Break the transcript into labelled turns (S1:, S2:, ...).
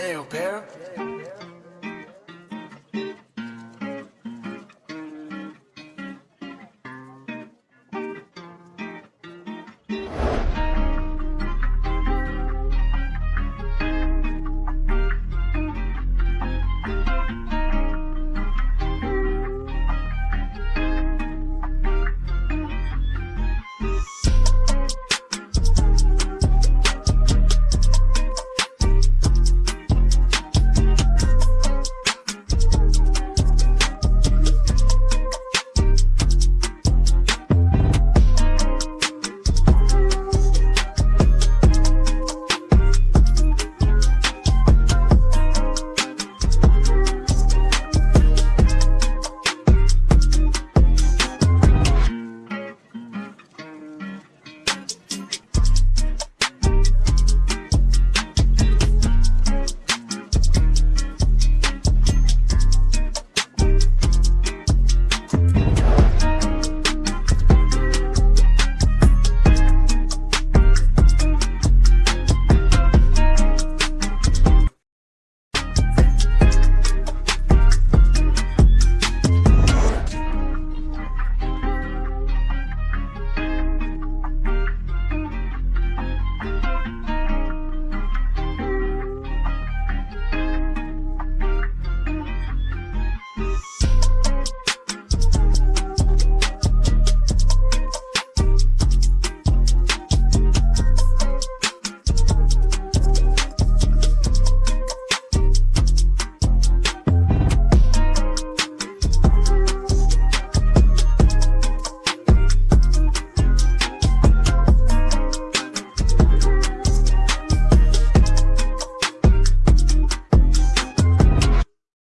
S1: Damn, Para. Damn.